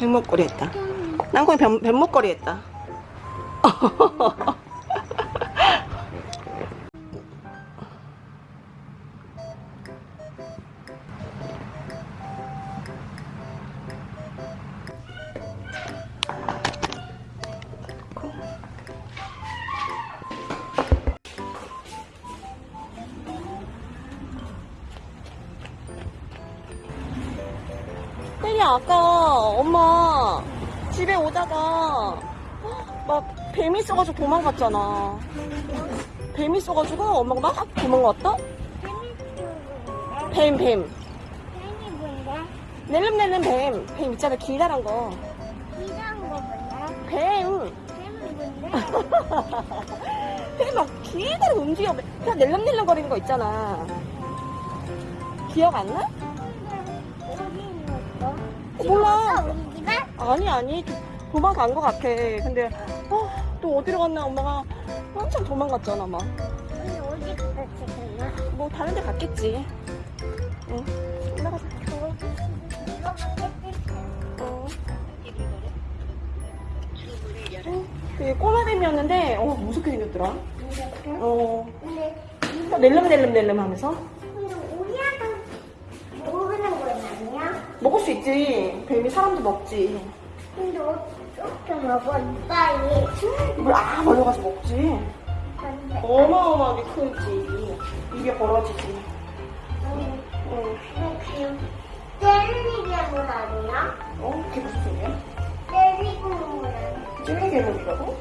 백목걸이 했다. 난콩이 뱀, 뱀목걸이 했다. 아까 엄마 집에 오다가 막 뱀이 있어가지고 도망갔잖아. 뱀이 있어가지고 엄마가 막 도망갔다? 뱀, 뱀. 뱀이 뭔데? 낼름낼름 뱀. 뱀 있잖아, 길다란 거. 이런 거 뭔데? 뱀. 뱀이 뭔데? 뱀막 길다란 움직여. 그냥 낼름낼름 거리는 거 있잖아. 기억 안 나? 있었어? 몰라. 우리 집에? 아니, 아니. 도- 도망간 거 같아. 근데, 아, 또 어디로 갔나 엄마가 한참 도망갔잖아, 막. 우리 어디 갔다 지금? 뭐 다른 데 갔겠지. 응. 올라가자. 어. 어, 되게 꼬마뱀이었는데, 어, 무섭게 생겼더라. 어, 근데 낼름 낼름 낼름 하면서. 근데 우리한테 모르는 거 아니야? 먹을 수 있지. 뱀이 사람도 먹지. 근데 어떻게 먹어? 빨리. 이걸 아, 벌려가지고 먹지. 어마어마하게 크지. 입에 벌어지지. 응. 그냥 때리는 아니야? 어? 그게 무슨 소리야? 때리고 먹는 찔리 괴물이라고?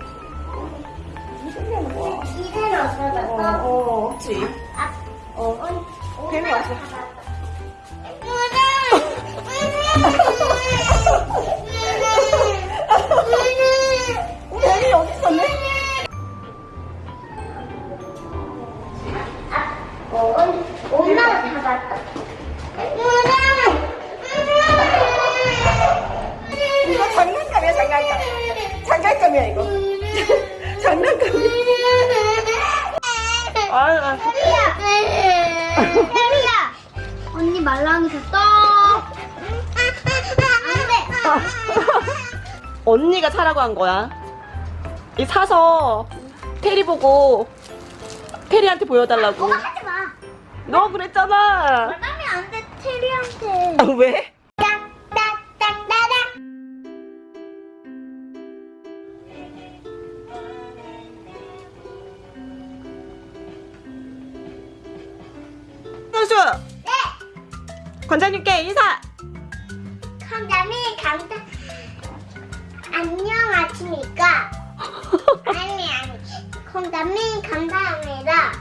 무슨 괴물 거야? 기대를 어, 없어졌어. 어, 없지. 아, 어. 뱀이 왔어. 뱀이 여기 있었네? 엄마가 잡았다. 이거 장난감이야, 장난감. 장난감이야, 이거. 장난감이야. 아, 아. 혜리야, 언니 말랑이 줬어. 안 언니가 사라고 한 거야. 이 사서 테리 보고 테리한테 보여달라고. 하지 마. 너 그랬잖아. 말하면 안 돼, 테리한테. 아, 왜? 네. 관장님께 인사. 안녕하십니까? 아니 아니. 감자미 감사합니다.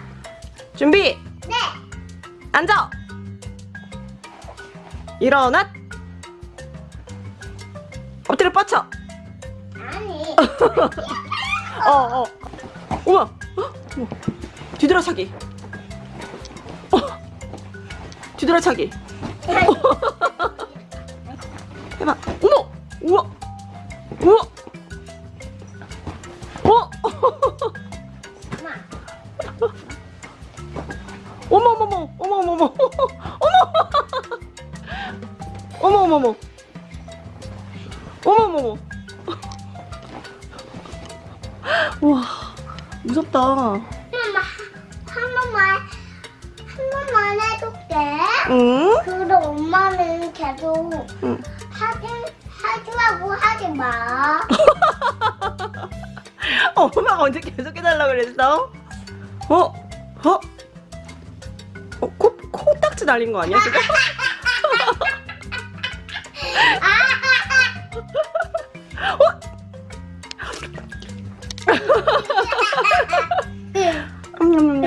준비. 네. 앉아. 일어나. 엎드려 뻗쳐. 아니. 어, 어. 우와. 어? 우와. 뒤돌아차기. 어. 뒤돌아차기. 해봐. 어머. 우와. 우와. 어. 엄마. 어머 어머 어머 어머 어머 어머 어머 어머 어머 어머 와 무섭다 엄마 한 번만 한 번만 해줄게. 응? 그럼 엄마는 계속 응. 하지 하지라고 하지 마. 엄마가 언제 계속 해달라고 그랬어? 어? 어? 어? 코, 코딱지 날린 거 아니야 지금? 음.